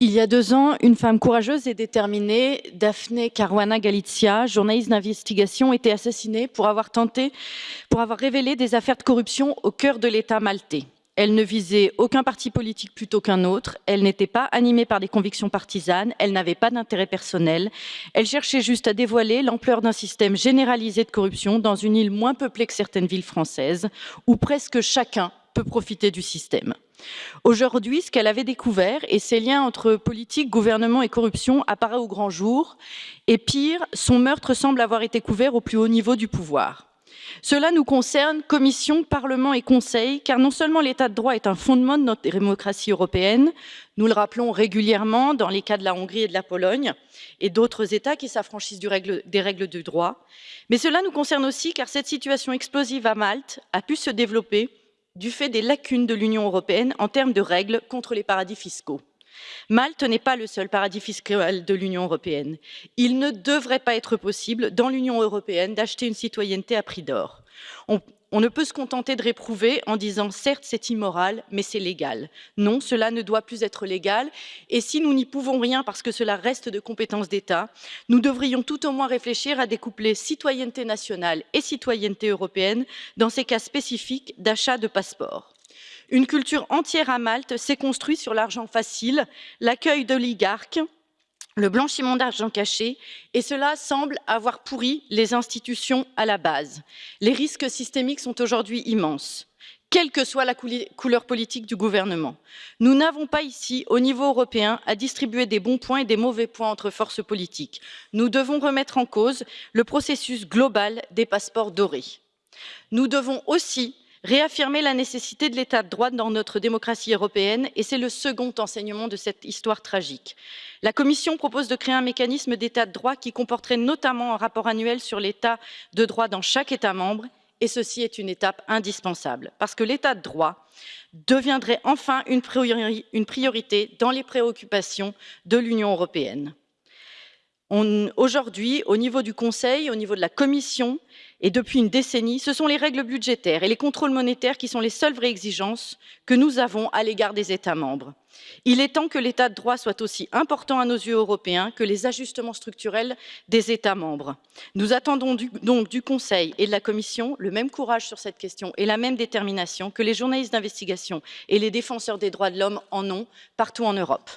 Il y a deux ans, une femme courageuse et déterminée, Daphne Caruana Galizia, journaliste d'investigation, était assassinée pour avoir tenté, pour avoir révélé des affaires de corruption au cœur de l'État maltais. Elle ne visait aucun parti politique plutôt qu'un autre, elle n'était pas animée par des convictions partisanes, elle n'avait pas d'intérêt personnel, elle cherchait juste à dévoiler l'ampleur d'un système généralisé de corruption dans une île moins peuplée que certaines villes françaises, où presque chacun peut profiter du système. Aujourd'hui, ce qu'elle avait découvert et ses liens entre politique, gouvernement et corruption apparaît au grand jour. Et pire, son meurtre semble avoir été couvert au plus haut niveau du pouvoir. Cela nous concerne, Commission, Parlement et Conseil, car non seulement l'état de droit est un fondement de notre démocratie européenne, nous le rappelons régulièrement dans les cas de la Hongrie et de la Pologne et d'autres États qui s'affranchissent des règles du droit, mais cela nous concerne aussi car cette situation explosive à Malte a pu se développer du fait des lacunes de l'Union européenne en termes de règles contre les paradis fiscaux. Malte n'est pas le seul paradis fiscal de l'Union européenne. Il ne devrait pas être possible dans l'Union européenne d'acheter une citoyenneté à prix d'or. Ne peut se contenter de réprouver en disant certes c'est immoral, mais c'est légal. Non, cela ne doit plus être légal. Et si nous n'y pouvons rien parce que cela reste de compétence d'État, nous devrions tout au moins réfléchir à découpler citoyenneté nationale et citoyenneté européenne dans ces cas spécifiques d'achat de passeports. Une culture entière à Malte s'est construite sur l'argent facile, l'accueil d'oligarques, le blanchiment d'argent caché, et cela semble avoir pourri les institutions à la base. Les risques systémiques sont aujourd'hui immenses quelle que soit la couleur politique du gouvernement. Nous n'avons pas ici, au niveau européen, à distribuer des bons points et des mauvais points entre forces politiques. Nous devons remettre en cause le processus global des passeports dorés. Nous devons aussi réaffirmer la nécessité de l'état de droit dans notre démocratie européenne et c'est le second enseignement de cette histoire tragique. La Commission propose de créer un mécanisme d'état de droit qui comporterait notamment un rapport annuel sur l'état de droit dans chaque État membre et ceci est une étape indispensable parce que l'état de droit deviendrait enfin une priorité dans les préoccupations de l'Union européenne. Aujourd'hui, au niveau du Conseil, au niveau de la Commission, et depuis une décennie, ce sont les règles budgétaires et les contrôles monétaires qui sont les seules vraies exigences que nous avons à l'égard des États membres. Il est temps que l'état de droit soit aussi important à nos yeux européens que les ajustements structurels des États membres. Nous attendons donc du Conseil et de la Commission le même courage sur cette question et la même détermination que les journalistes d'investigation et les défenseurs des droits de l'homme en ont partout en Europe.